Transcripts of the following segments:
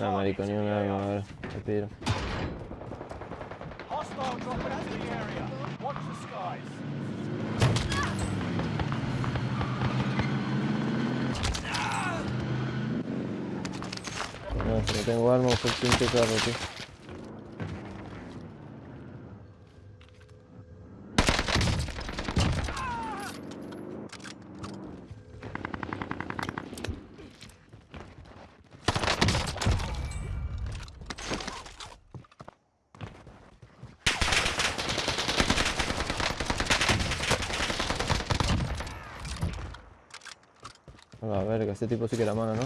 No, marico, ni una arma, a AO. ver, te skies. No, no tengo arma, por pinche carro, tío. A la verga, este tipo sí que era mano, ¿no?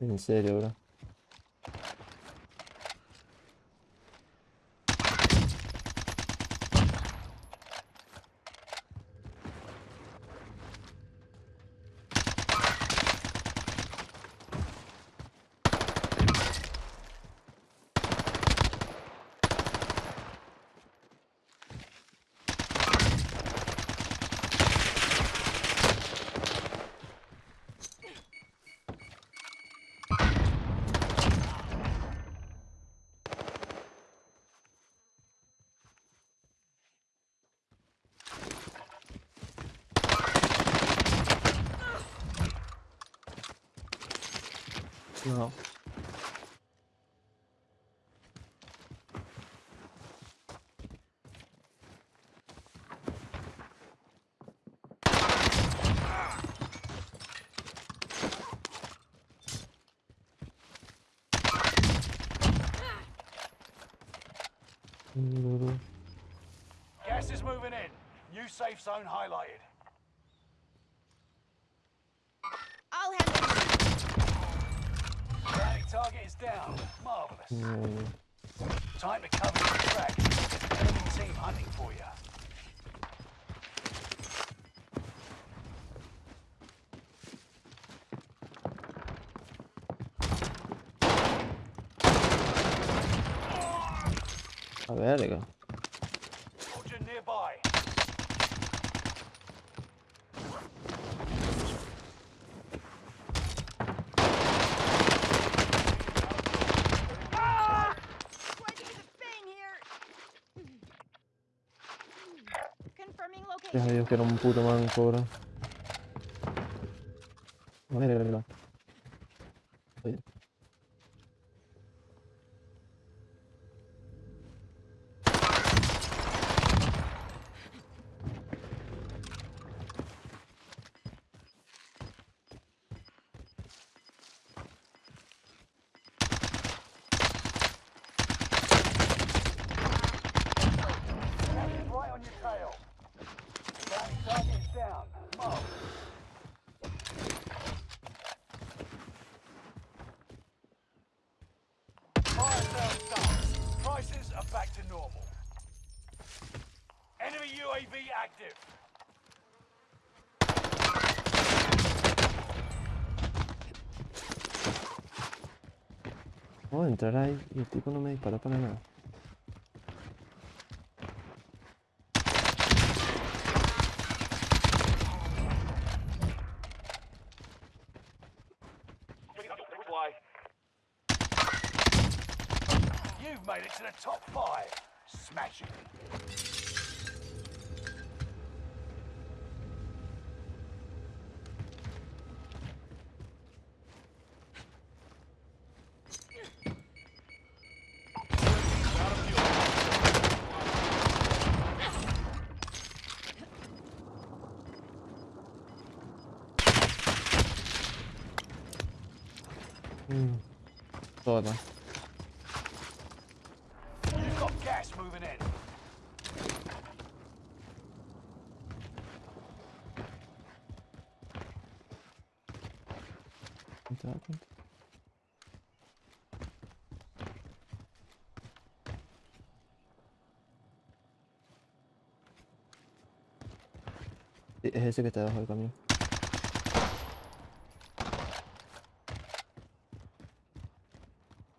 En serio, bro. No. Mm-hmm. Gas is moving in. New safe zone highlighted. Target is down. Marvelous. Time to cover the track. Enemy team hunting for you. A verga. Gracias a. Dios que era un puto manco, bro. A ver, verga. Normal. Enemy UAV active. Puedo entrar ahí y el tipo no me dispara para nada. You've made it to the top five. Smash it. Hmm. Sorry. Gas moving in. ¿No te das cuenta? Sí. es ese que está debajo del camión.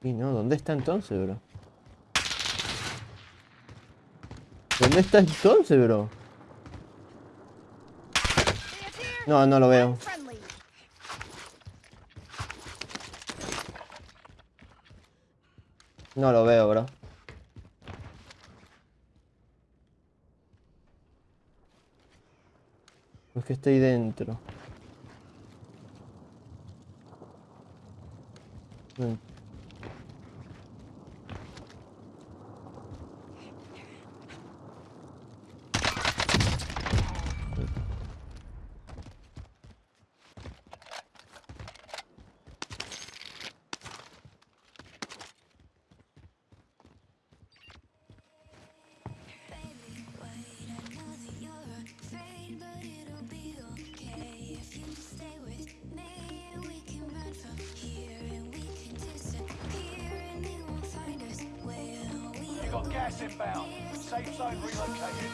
Y no, ¿dónde está entonces, bro? ¿Dónde está entonces, bro? No, no lo veo. No lo veo, bro. Es que estoy dentro. Mm. Gas inbound. Safe zone relocated.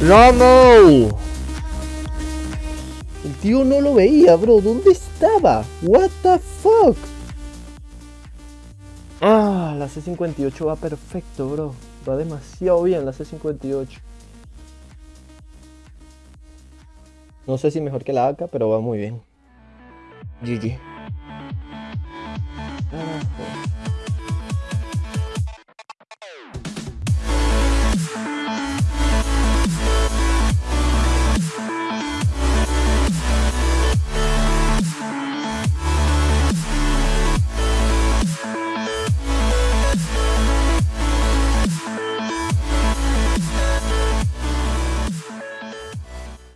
¡Ramo! El tío no lo veía, bro. ¿Dónde estaba? What the fuck? Ah, la C58 va perfecto, bro. Va demasiado bien la C58. No sé si mejor que la AK, pero va muy bien. GG.